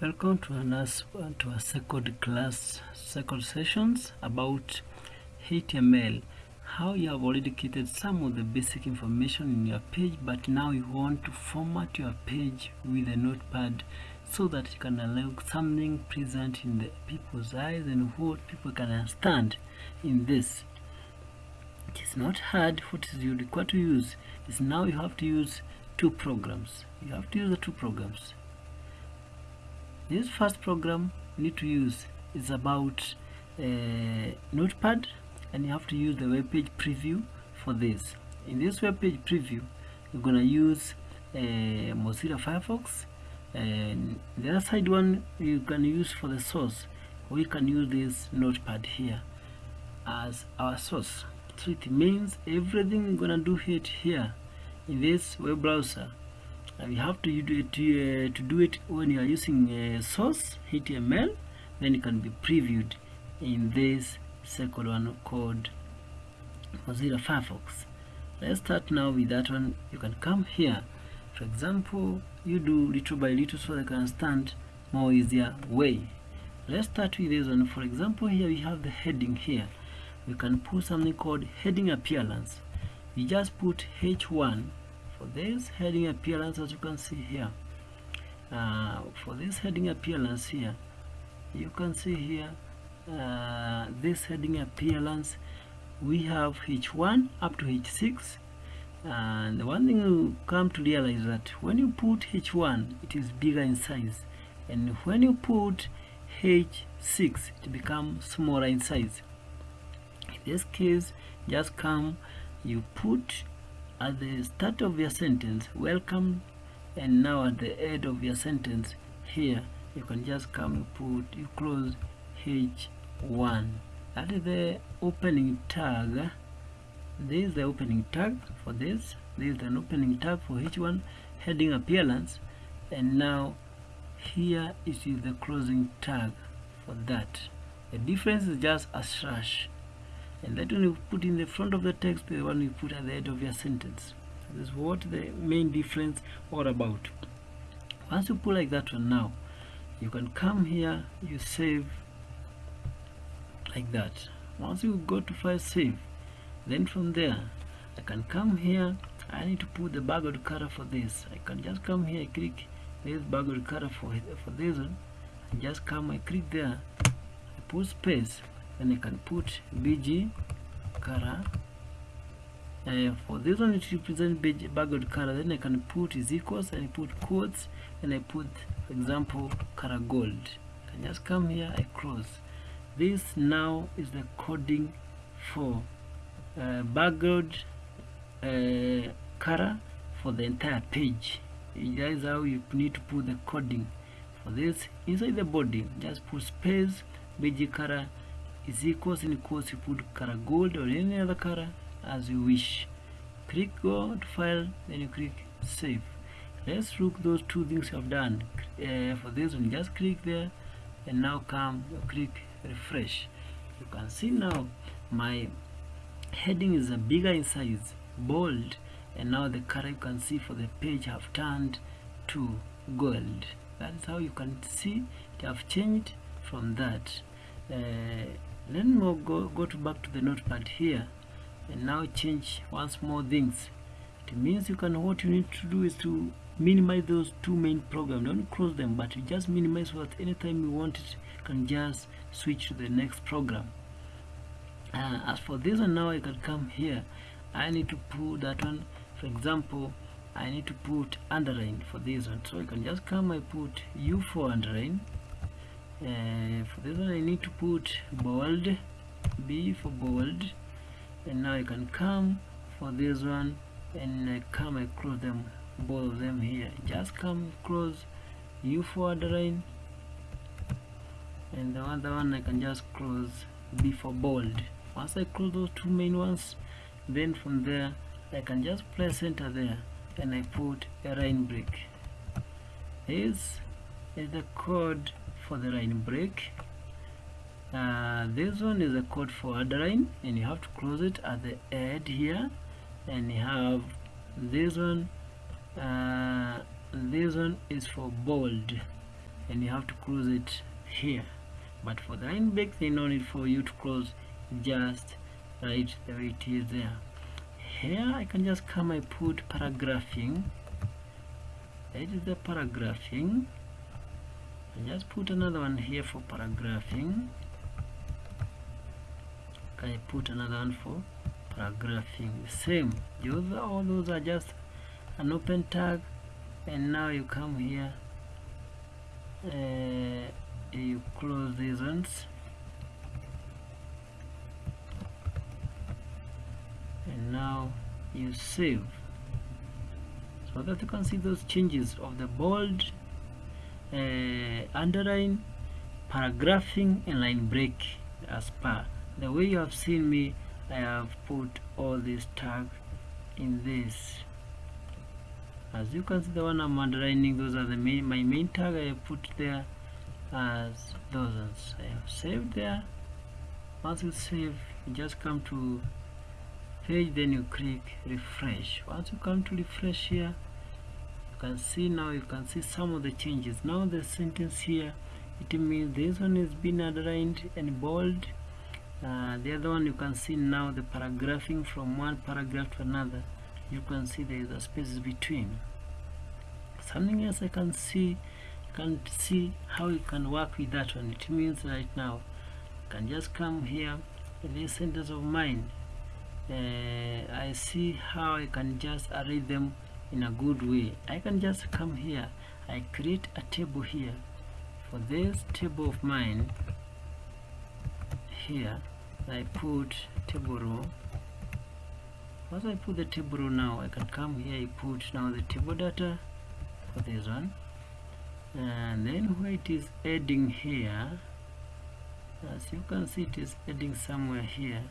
Welcome to another to a second class, second sessions about HTML. How you have already created some of the basic information in your page, but now you want to format your page with a notepad so that you can allow something present in the people's eyes and what people can understand in this. It is not hard. What is you to use is now you have to use two programs. You have to use the two programs this first program you need to use is about uh, notepad and you have to use the web page preview for this. In this web page preview you're gonna use uh, Mozilla Firefox and the other side one you can use for the source. We can use this notepad here as our source. So it means everything we're gonna do it here in this web browser and you have to do it to, uh, to do it when you are using uh, source HTML then it can be previewed in this second one called Mozilla Firefox. Let's start now with that one. You can come here. For example you do little by little so they can understand more easier way. Let's start with this one. For example here we have the heading here. We can put something called heading appearance. We just put h1 for this heading appearance as you can see here uh, for this heading appearance here you can see here uh, this heading appearance we have h1 up to h6 and the one thing you come to realize that when you put h1 it is bigger in size. And when you put h6 it becomes smaller in size. In this case just come you put at the start of your sentence welcome and now at the end of your sentence here you can just come put you close h1 that is the opening tag. This is the opening tag for this. This is an opening tag for h1 heading appearance. And now here is the closing tag for that. The difference is just a slash and that one you put in the front of the text the one you put at the end of your sentence. This is what the main difference all about. Once you put like that one now you can come here you save like that. Once you go to file save then from there I can come here I need to put the background color for this. I can just come here I click this background color for, for this one. And just come I click there I put space then I can put BG color uh, for this one it represents background color then I can put is equals and put quotes and I put for example color gold. I just come here I close. This now is the coding for uh, background uh, color for the entire page. That is how you need to put the coding for this. Inside the body just put space BG color is equals and equals you put color gold or any other color as you wish. Click go to file then you click save let's look those two things you have done. Uh, for this one just click there and now come click refresh. You can see now my heading is a bigger in size bold and now the color you can see for the page have turned to gold. That is how you can see it have changed from that. Uh, then we'll go, go to back to the notepad here and now change once more things. It means you can what you need to do is to minimize those two main programs. Don't close them but you just minimize so that anytime you want it can just switch to the next program. Uh, as for this one now I can come here. I need to put that one. For example I need to put underline for this one. So I can just come I put U for underline uh, for this one I need to put bold B for bold and now I can come for this one and I come across them both of them here. Just come close U for underline and the other one I can just close B for bold. Once I close those two main ones then from there I can just place center there and I put a line break. This is the code for the line break. Uh, this one is a code for underline and you have to close it at the end here. And you have this one uh, this one is for bold and you have to close it here. But for the line break there's no need for you to close just right the way it is there. Here I can just come I put paragraphing. That is the paragraphing just put another one here for paragraphing. I put another one for paragraphing. Same. Those all those are just an open tag and now you come here uh, you close these ones. And now you save. So that you can see those changes of the bold uh, underline paragraphing and line break as per. The way you have seen me I have put all these tags in this. As you can see the one I'm underlining those are the main my main tag I put there. As those I have saved there. Once you save you just come to page then you click refresh. Once you come to refresh here can see now you can see some of the changes. Now the sentence here it means this one is been underlined and bold. Uh, the other one you can see now the paragraphing from one paragraph to another. You can see there is a space between. Something else I can see you can see how you can work with that one. It means right now you can just come here in this sentence of mine uh, I see how I can just arrange them in a good way. I can just come here. I create a table here. For this table of mine here I put table row. Once I put the table row now I can come here I put now the table data for this one. And then where it is adding here as you can see it is adding somewhere here.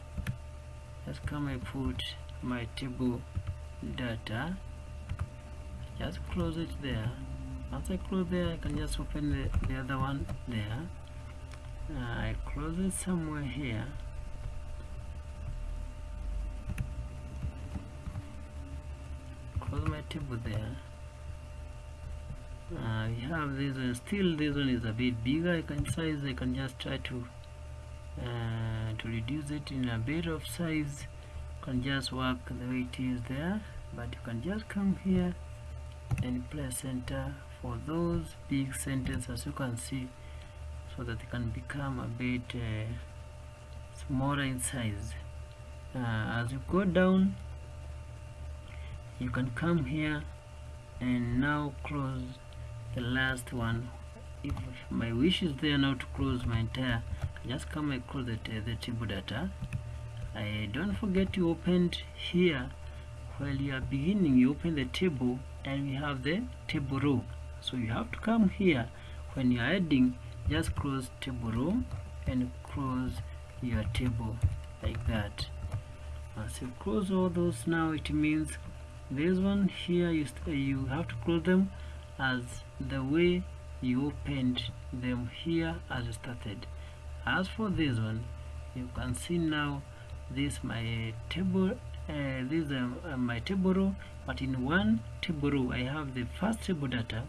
Let's come I put my table data just close it there. Once I close there I can just open the, the other one there. Uh, I close it somewhere here. Close my table there. Uh, we have this one. Still this one is a bit bigger I can size. I can just try to uh, to reduce it in a bit of size. You can just work the way it is there. But you can just come here and place center for those big sentences as you can see so that they can become a bit uh, smaller in size. Uh, as you go down you can come here and now close the last one. If my wish is there now to close my entire just come and close the, the table data. I don't forget you opened here. While you are beginning you open the table and we have the table row. So you have to come here. When you are adding just close table row and close your table like that. Uh, Once you close all those now it means this one here you, you have to close them as the way you opened them here as you started. As for this one you can see now this my table uh, this um, uh, my table row but in one table row I have the first table data.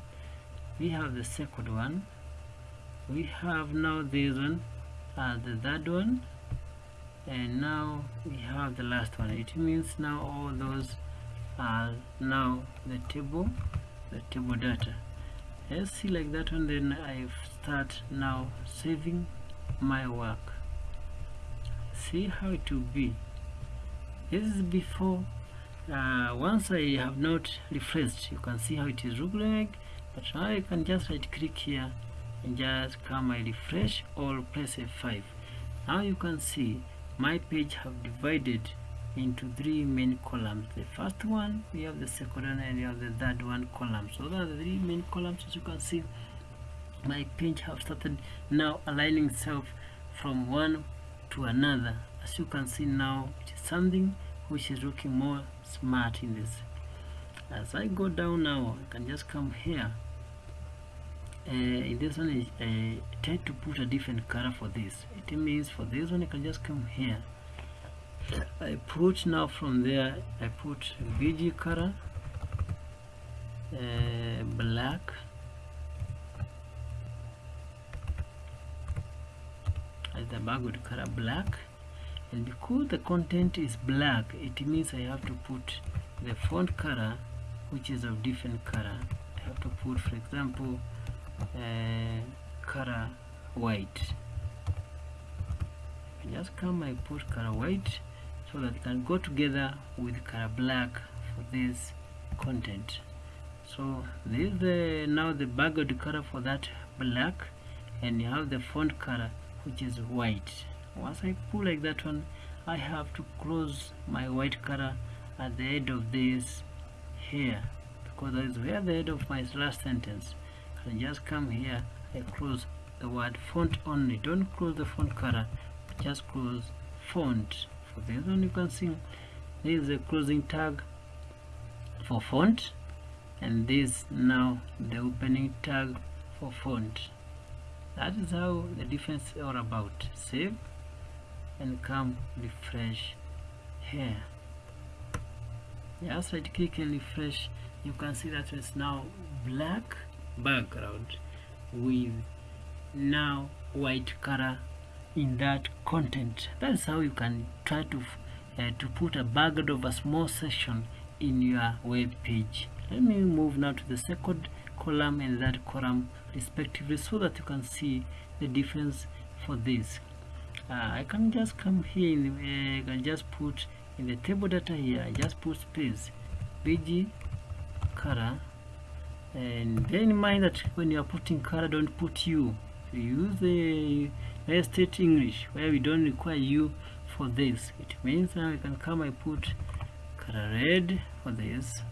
We have the second one. We have now this one as the third one and now we have the last one. It means now all those are now the table the table data. Let's see like that one then I start now saving my work. See how it will be this is before uh, once I have not refreshed you can see how it is looking like but now I can just right click here and just come I refresh or press F5 now you can see my page have divided into three main columns. The first one we have the second one and we have the third one column. So those are the three main columns as you can see my page have started now aligning itself from one to another as you can see now it's something which is looking more smart in this. As I go down now I can just come here. Uh, in this one is uh, try to put a different color for this. It means for this one you can just come here. I put now from there I put BG color uh, black. As the background color black and because the content is black it means I have to put the font color which is of different color. I have to put for example uh, color white. I just come I put color white so that it can go together with color black for this content. So this is the now the background color for that black and you have the font color which is white once I pull like that one I have to close my white color at the end of this here because that is where the end of my last sentence. I just come here I close the word font only. Don't close the font color just close font. For this one you can see there is a closing tag for font and this now the opening tag for font. That is how the difference all about. Save and come refresh here. Just right click and refresh. You can see that it's now black background with now white color in that content. That's how you can try to uh, to put a background of a small section in your web page. Let me move now to the second column and that column respectively so that you can see the difference for this uh, I can just come here the, uh, I can just put in the table data here. I just put space bg color. And bear in mind that when you are putting color don't put you. Use the State English where we don't require you for this. It means now I can come I put color red for this.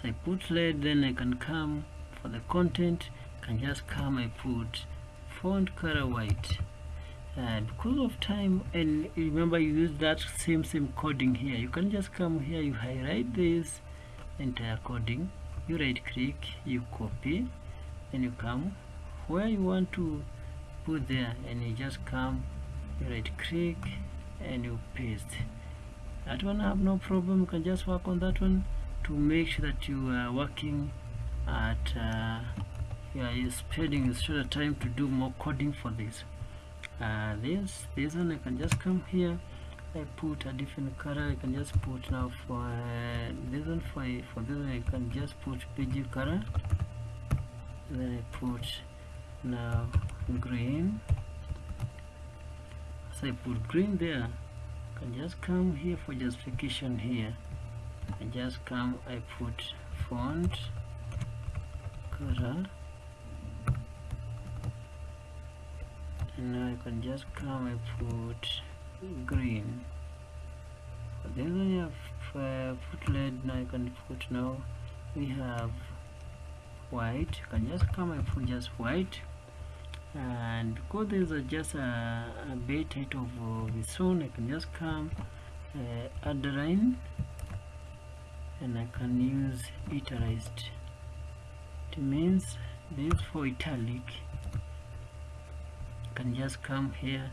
So I put red then I can come for the content. I can just come I put font color white. Uh, because of time and remember you use that same same coding here. You can just come here you highlight this entire coding. You right click you copy and you come where you want to put there and you just come you right click and you paste. That one I have no problem. You can just work on that one to make sure that you are working at uh, yeah, you're spending shorter time to do more coding for this. Uh, this this one I can just come here. I put a different color I can just put now for uh, this one for, for this one I can just put BG color. Then I put now green. So I put green there. I can just come here for justification here. I just come I put font color now I can just come and put green. Then I have uh, put red now I can put now we have white. You can just come and put just white. And because there's a, just a, a bit height of uh, its own I can just come uh, add the line and I can use italicized it means this for italic can just come here.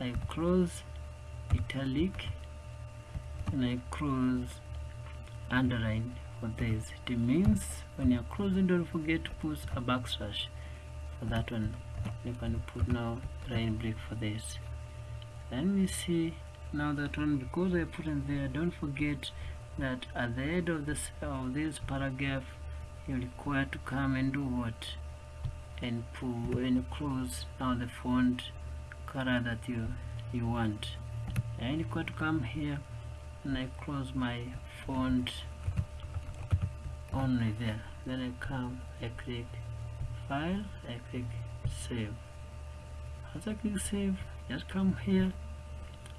I close italic and I close underline. For this it means when you're closing don't forget to put a backslash for that one. You can put now line break for this. Then we see now that one because I put in there don't forget that at the end of this of this paragraph you're required to come and do what and pull and close now the font color that you you want. And you to come here and I close my font only there. Then I come I click file I click save. As I click save just come here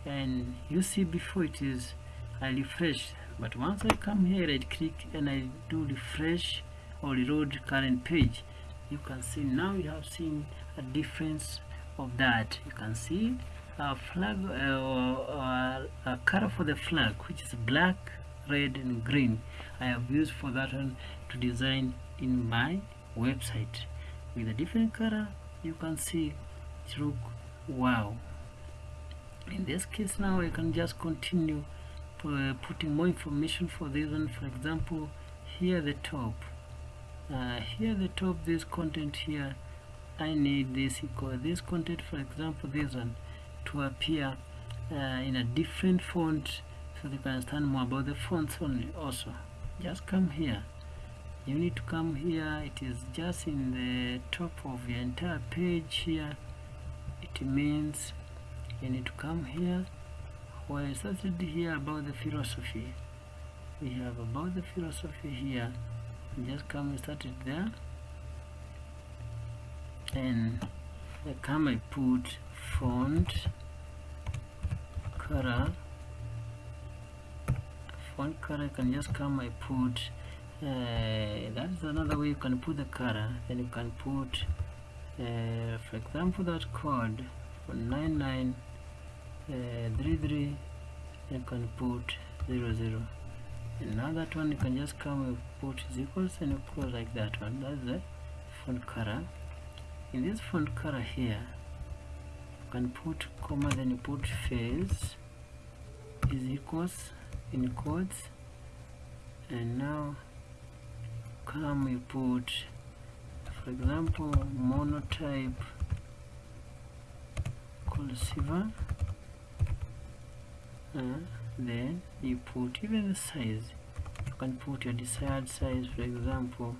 and you see before it is I refresh. But once I come here I click and I do refresh or reload current page you can see now you have seen a difference of that. You can see a flag uh, or a color for the flag which is black red and green. I have used for that one to design in my website. With a different color you can see it look wow. In this case now I can just continue uh, putting more information for this one. For example here at the top uh, here the top this content here I need this equal. This content for example this one to appear uh, in a different font so you can understand more about the fonts only also. Just come here. You need to come here. It is just in the top of your entire page here. It means you need to come here. Where I started here about the philosophy we have about the philosophy here just come and start it there. And I come I put font color. Font color I can just come I put uh, that's another way you can put the color. Then you can put uh, for example that code for 9933 uh, you can put 00 and now that one you can just come and put is equals and you close like that one. That's the font color. In this font color here you can put comma then you put face is equals in quotes. And now come you put for example monotype cursive uh, then you put even the size you can put your desired size for example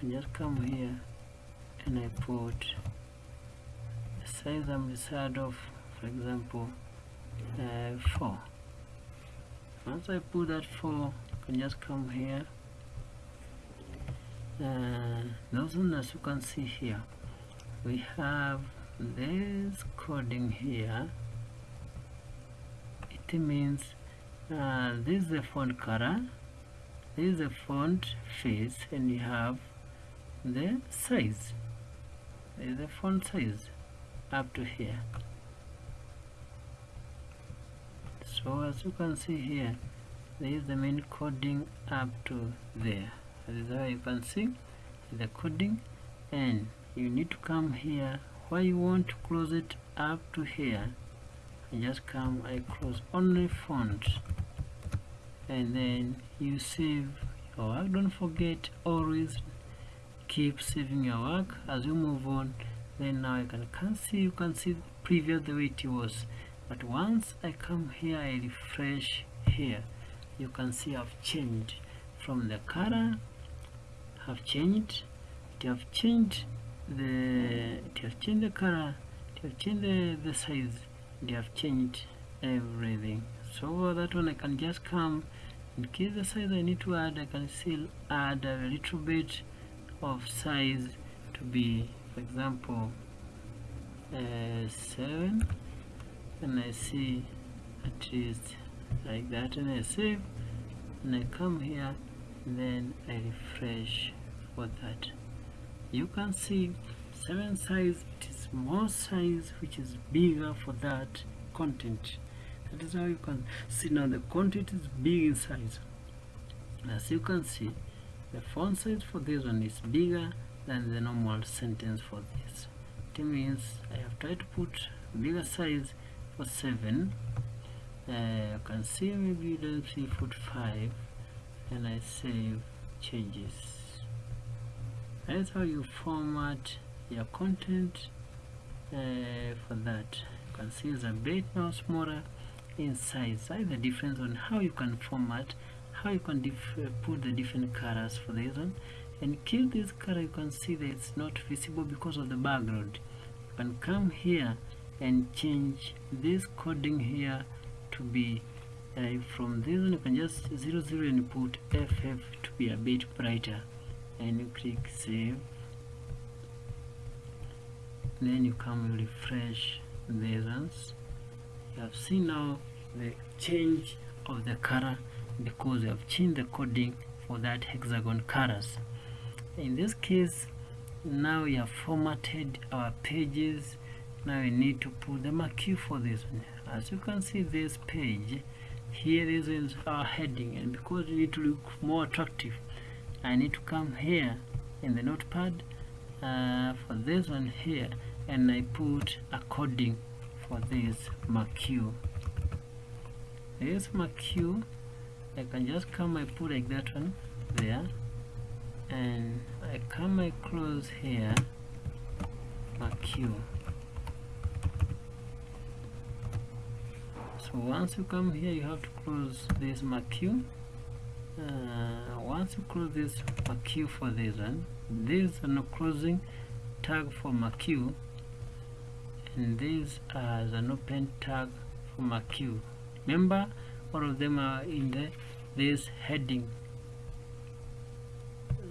and just come here and I put the size I'm desired of for example uh, 4 once I put that 4 I can just come here uh, those as you can see here we have this coding here it means uh, this is the font color this is the font face and you have the size. This is the font size up to here. So as you can see here there is the main coding up to there. This is how you can see the coding. And you need to come here. Where you want to close it up to here Just come I close only font and then you save your work. Don't forget always keep saving your work. As you move on then now you can, can see you can see previous the way it was. But once I come here I refresh here. You can see I've changed. From the color have changed. It have changed the it have changed the color. It have changed the, the size they have changed everything. So that one I can just come in case the size I need to add I can still add a little bit of size to be for example uh, 7 and I see at least like that. And I save. And I come here. Then I refresh for that. You can see 7 size it is more size which is bigger for that content. That is how you can see. Now the content is big in size. As you can see the font size for this one is bigger than the normal sentence for this. It means I have tried to put bigger size for 7 uh, you can see maybe you don't see foot 5 and I save changes. That's how you format your content for that. You can see it's a bit now smaller in size. That's the difference on how you can format how you can uh, put the different colors for this one. And kill this color you can see that it's not visible because of the background. You can come here and change this coding here to be uh, from this one you can just zero zero and put ff to be a bit brighter. And you click save then you come refresh the ones you have seen now the change of the color because we have changed the coding for that hexagon colors. In this case now we have formatted our pages. Now we need to put the marquee for this one. As you can see this page here this is our heading and because we need to look more attractive I need to come here in the notepad uh, for this one here and I put a coding for this marquee. This marquee I can just come I put like that one there and I come I close here marquee so once you come here you have to close this marquee uh, once you close this marquee for this one this is no closing tag for marquee this is an open tag for queue remember all of them are in the this heading.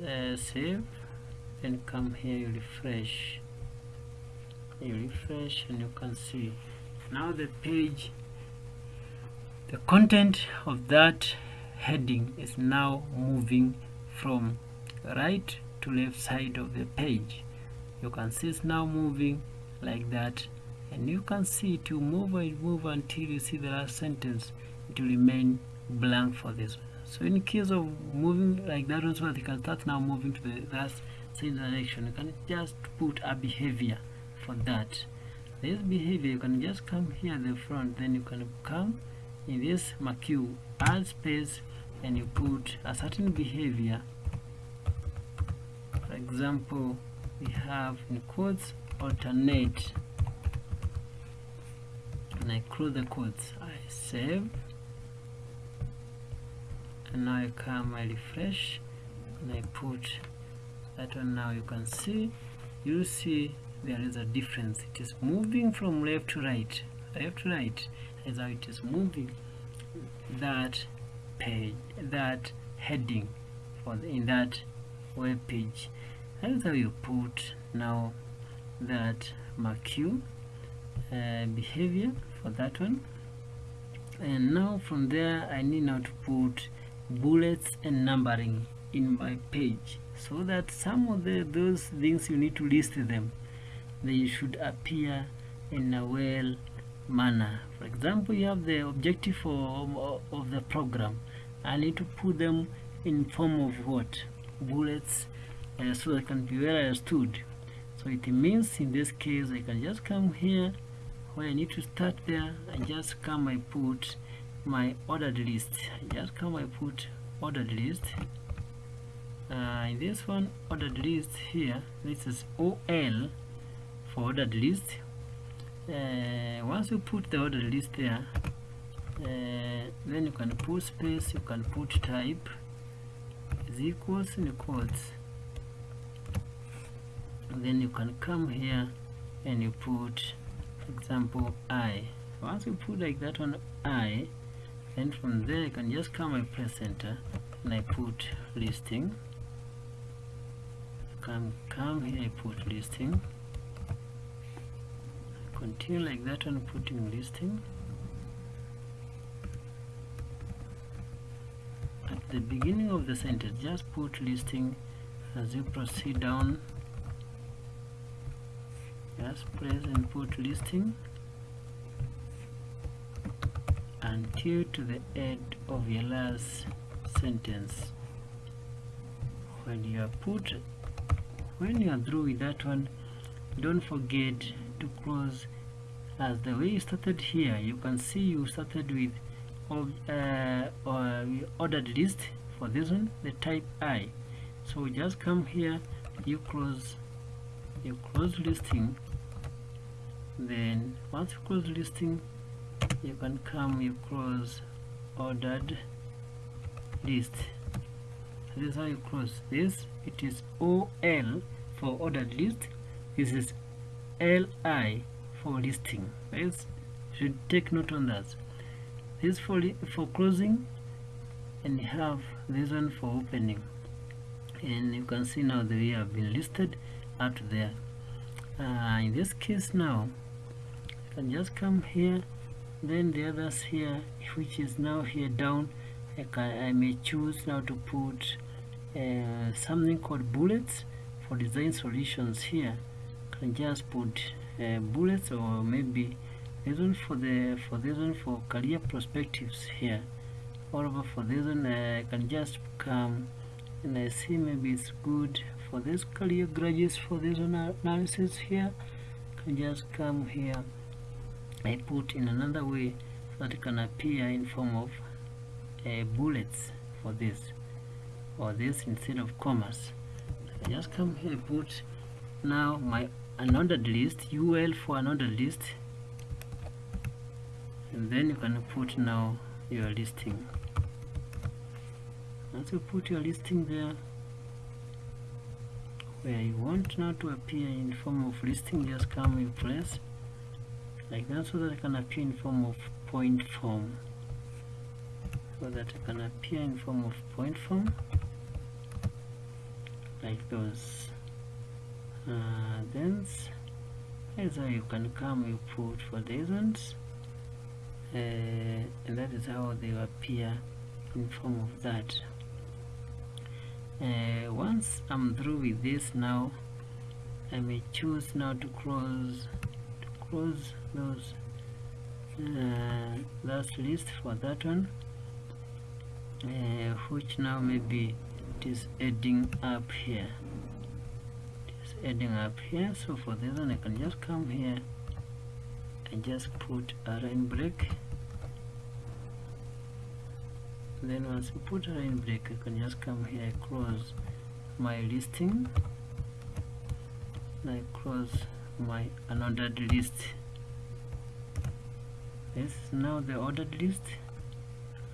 Uh, save then come here you refresh. You refresh and you can see. Now the page the content of that heading is now moving from right to left side of the page. You can see it's now moving like that and you can see will move and move until you see the last sentence. Will remain blank for this one. So in case of moving like that also you can start now moving to the last same direction you can just put a behavior for that. This behavior you can just come here at the front then you can come in this marquee add space and you put a certain behavior. For example we have in quotes alternate and I close the quotes. I save. And now I come I refresh. And I put that one now you can see. You see there is a difference. It is moving from left to right. Left to right is how it is moving. That page that heading for the, in that web page. That is how you put now that marquee uh, behavior for that one. And now from there I need now to put bullets and numbering in my page so that some of the those things you need to list them they should appear in a well manner. For example you have the objective of, of the program. I need to put them in form of what? Bullets uh, so they can be well understood so it means in this case I can just come here I need to start there and just come I put my ordered list. Just come I put ordered list. Uh, in this one ordered list here this is OL for ordered list. Uh, once you put the ordered list there uh, then you can put space you can put type. Is equals in quotes and then you can come here and you put example I. Once you put like that one I then from there I can just come and press enter and I put listing. Come come here I put listing. Continue like that one putting listing. At the beginning of the sentence just put listing. As you proceed down just press and put listing. Until to the end of your last sentence. When you are put when you are through with that one don't forget to close. As the way you started here you can see you started with uh, uh, ordered list for this one the type I. So just come here you close you close listing then once you close listing you can come you close ordered list. This is how you close this. It is OL for ordered list. This is LI for listing. Yes should take note on that. This for for closing and you have this one for opening. And you can see now they have been listed out there. Uh, in this case now can just come here then the others here which is now here down I, can, I may choose now to put uh, something called bullets for design solutions here. Can just put uh, bullets or maybe this one for the for this one for career perspectives here. Over for this one uh, I can just come and I see maybe it's good for this career graduates for this analysis here. Can just come here I put in another way so that it can appear in form of uh, bullets for this or this instead of commas. I just come here put now my unordered list ul for unordered list. And then you can put now your listing. Once you put your listing there where you want now to appear in form of listing just come in place like that so that it can appear in form of point form. So that it can appear in form of point form. Like those uh, then how you can come you put for these ones. Uh, and that is how they appear in form of that. Uh, once I'm through with this now I may choose now to close close those uh, last list for that one uh, which now maybe it is adding up here. It is adding up here so for this one I can just come here and just put a line break. Then once you put a line break you can just come here close my listing. I close my unordered list. This is now the ordered list.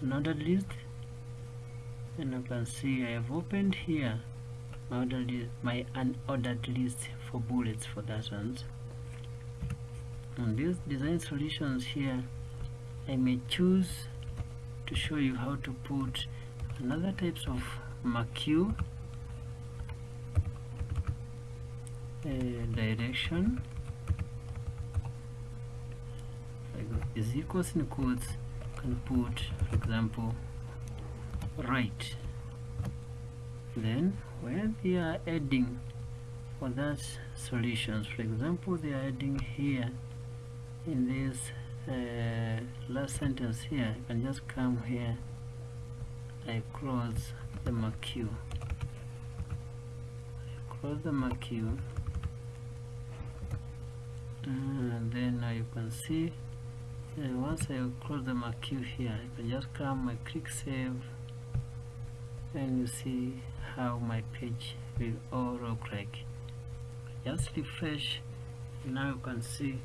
Unordered list. And you can see I have opened here my ordered list, my unordered list for bullets for that ones. On these design solutions here I may choose to show you how to put another types of marquee uh, direction. Is equals in quotes can put for example right. Then where they are adding for that solutions for example they are adding here in this uh, last sentence here I can just come here I close the marquee I close the marquee and then now you can see uh, once I close the marquee here I can just come I click save and you see how my page will all look like. Just refresh now you can see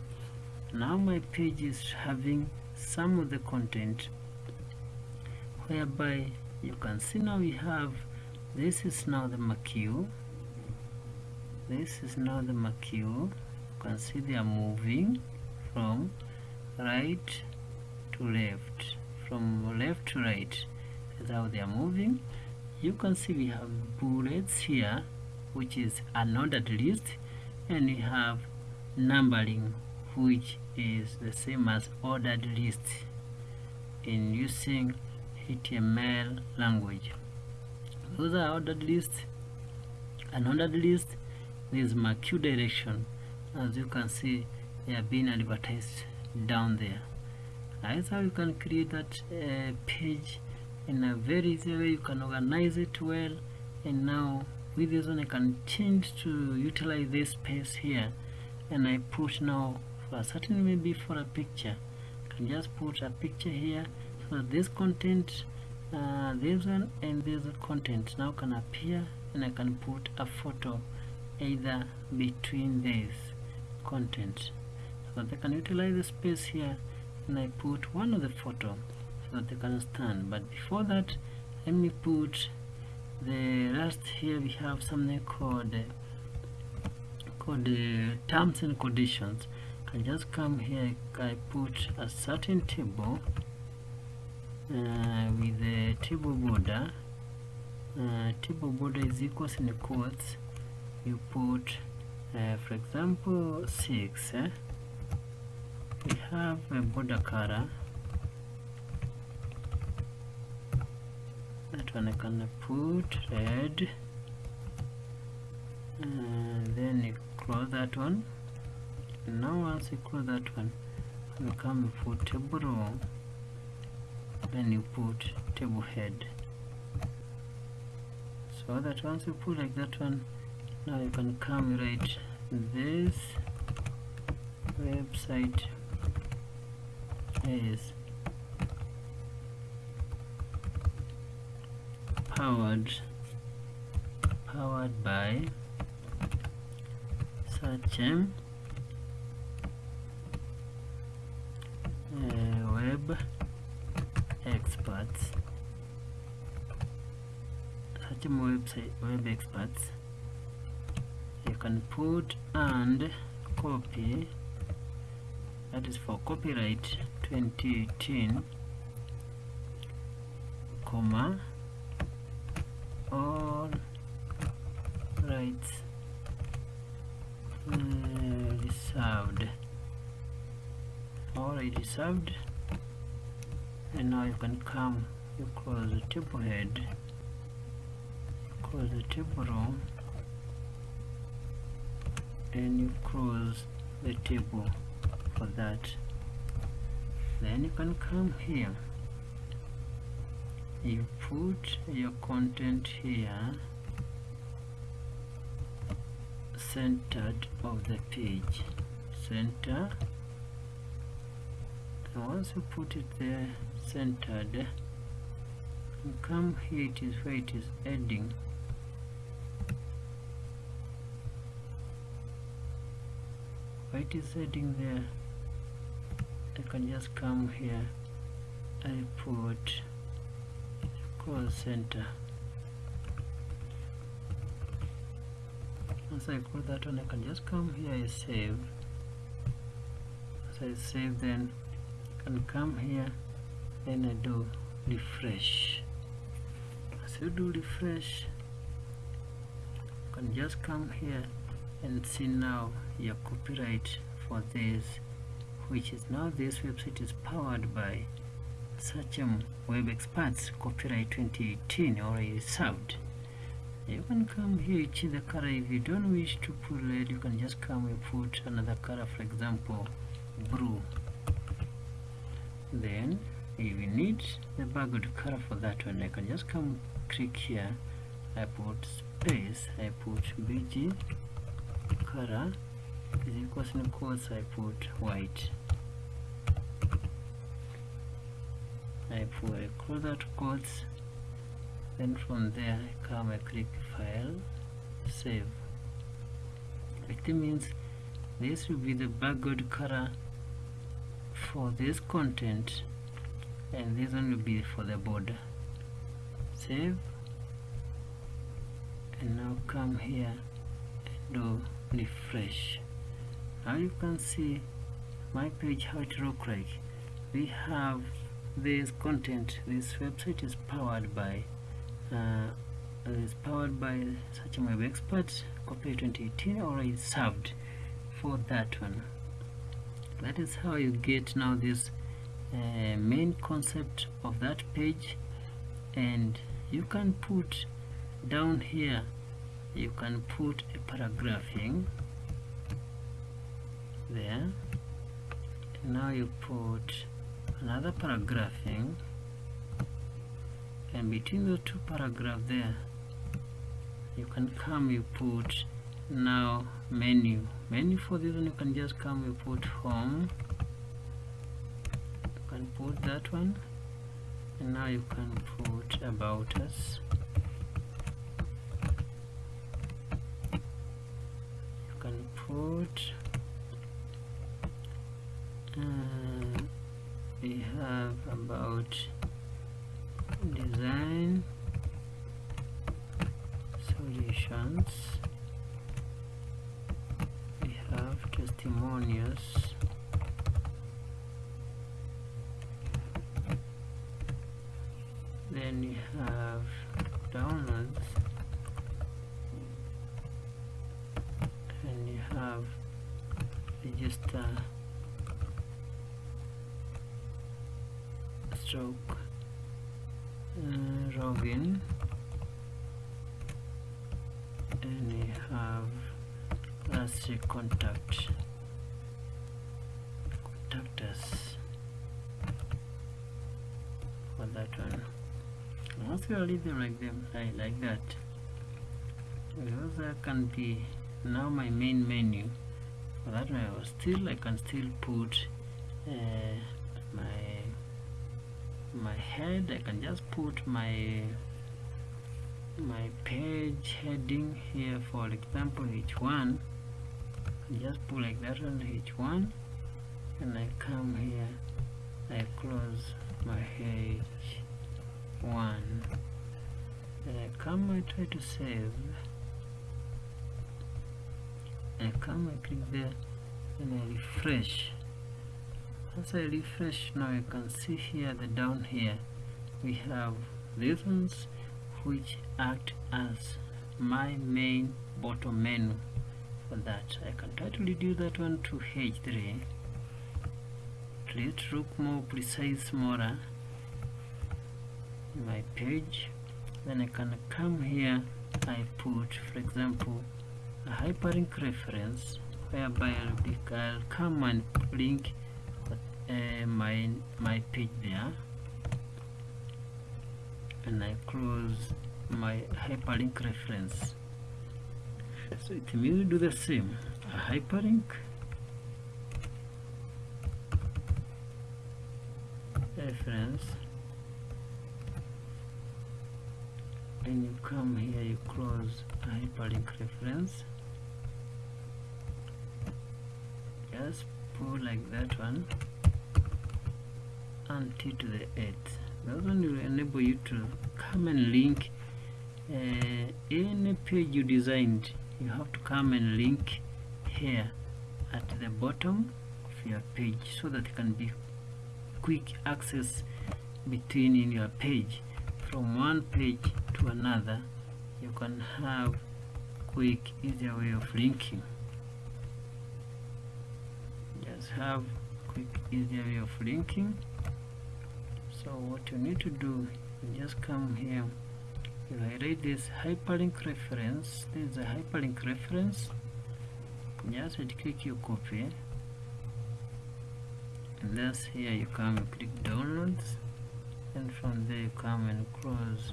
now my page is having some of the content whereby you can see now we have this is now the marquee this is now the marquee you can see they are moving from right to left from left to right that's how they are moving you can see we have bullets here which is an ordered list and we have numbering which is the same as ordered list in using HTML language. Those are ordered list. An ordered list is marquee direction. As you can see, they are being advertised down there. That's how you can create that uh, page in a very easy way. You can organize it well, and now with this one, I can change to utilize this space here, and I put now for a certain maybe for a picture. I can just put a picture here. So this content uh, this one and this content now can appear. And I can put a photo either between these content. So that they can utilize the space here and I put one of the photo so that they can stand but before that let me put the rest here we have something called uh, called uh, terms and conditions. I just come here I put a certain table uh, with the table border. Uh, table border is equals in the quotes. You put uh, for example 6 eh? we have a border color. That one I can put red. And uh, then you close that one. Now once you close that one you come for table row then you put table head. So that once you put like that one now you can come right this website is powered powered by um, uh, web experts search um, website web experts can put and copy that is for copyright 2018 comma all rights uh, reserved. All right reserved. And now you can come you close the table head close the table row and you close the table for that. Then you can come here. You put your content here centered of the page. Center. And once you put it there centered you come here it is where it is heading it is heading there? I can just come here. I put call center. Once I close that one I can just come here I save. As I save then I can come here then I do refresh. As you do refresh you can just come here and see now your copyright for this which is now this website is powered by Sachem Web Experts Copyright 2018 already served. You can come here, change the color. If you don't wish to put red, you can just come and put another color, for example, blue. Then, if you need the background color for that one, I can just come click here. I put space, I put BG color is in quotes, I put white. I put I close out quotes. Then from there I come I click file save. It means this will be the background color for this content and this one will be for the border. Save. And now come here and do refresh now you can see my page how it look like. We have this content this website is powered by uh, is powered by Sachem Web Experts copy 2018 or served for that one. That is how you get now this uh, main concept of that page. And you can put down here you can put a paragraphing there now you put another paragraph paragraphing and between the two paragraph there you can come you put now menu. Menu for this one you can just come you put home. You can put that one. And now you can put about us. You can put uh, we have about design solutions. We have testimonials. Then we have downloads. And you have register stroke. Uh, login and we have last contact contact us for that one. Once you leave them like them I like that. Because that can be now my main menu. For that one I was still I can still put uh, my my head I can just put my my page heading here for example h1. Just pull like that on h1 and I come here I close my h1 then I come I try to save. I come I click there and I refresh as I refresh now you can see here the down here we have these ones which act as my main bottom menu for that. I can try to reduce that one to H3 let's look more precise smaller my page. Then I can come here I put for example a hyperlink reference whereby I'll come and link uh, my my page there. And I close my hyperlink reference. So it will do the same. A hyperlink reference. And you come here you close a hyperlink reference. Just pull like that one until to the 8th that one will enable you to come and link uh, any page you designed you have to come and link here at the bottom of your page so that it can be quick access between in your page. From one page to another you can have quick easier way of linking. Just have quick easier way of linking so what you need to do just come here. If I write this hyperlink reference there is a hyperlink reference. Just click you copy. And that's here you come and click downloads and from there you come and close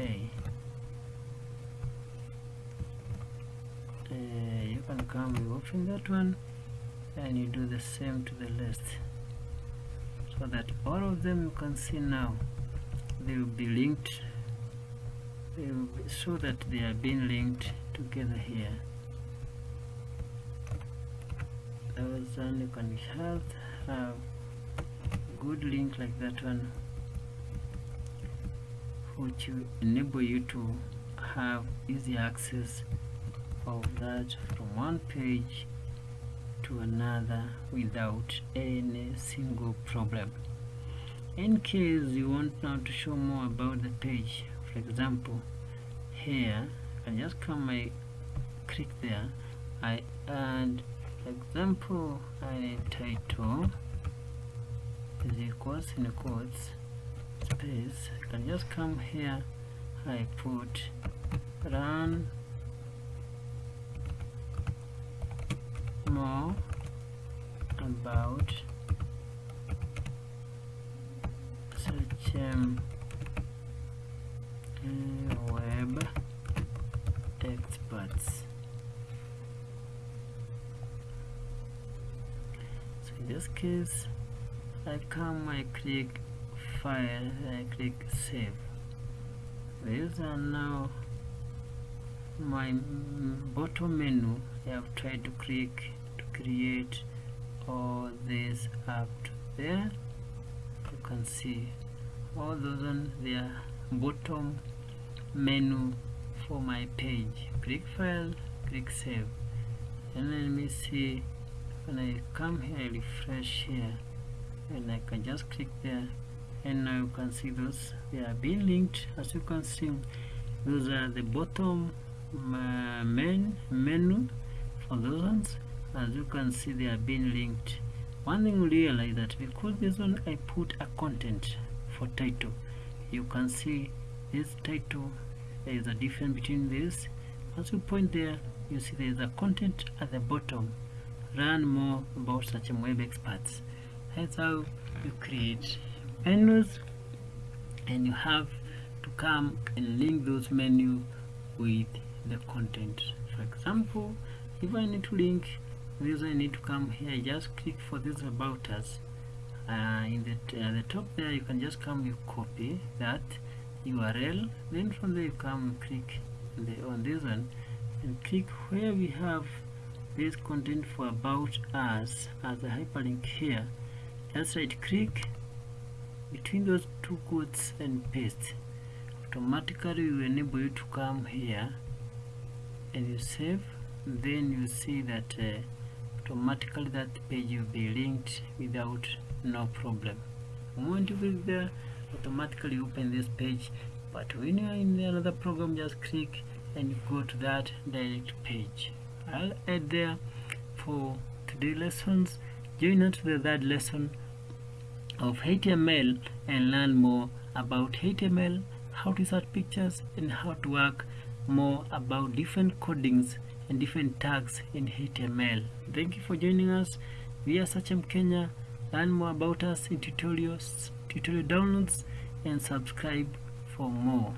A. Uh, you can come you open that one. And you do the same to the list so that all of them you can see now they will be linked they will be, so that they are being linked together here. Those you can have. Have good link like that one which will enable you to have easy access of that from one page to another without any single problem. In case you want now to show more about the page for example here I just come I click there I add for example I title is equals in quotes space I can just come here I put run more about such um, web experts so in this case I come I click file I click save. These are now my bottom menu. I have tried to click create all this up to there. You can see all those on their bottom menu for my page. Click file click save. And let me see when I come here refresh here. And I can just click there. And now you can see those they are being linked. As you can see those are the bottom uh, main menu for those ones as you can see they are being linked. One thing you realize that because this one I put a content for title you can see this title there is a difference between this. As you point there you see there is a content at the bottom. Learn more about such a web experts. That's how you create menus and you have to come and link those menu with the content. For example if I need to link this I need to come here just click for this about us uh, in the, uh, the top there you can just come you copy that URL then from there you come click the, on this one and click where we have this content for about us as a hyperlink here. Just right click between those two quotes and paste. Automatically will enable you to come here and you save. Then you see that uh, automatically that page will be linked without no problem. Moment you click there automatically open this page but when you are in another program just click and go to that direct page. I'll add there for today's lessons. Join us to the third lesson of HTML and learn more about HTML how to insert pictures and how to work more about different codings and different tags in HTML thank you for joining us. We are Sachem Kenya. Learn more about us in tutorials tutorial downloads and subscribe for more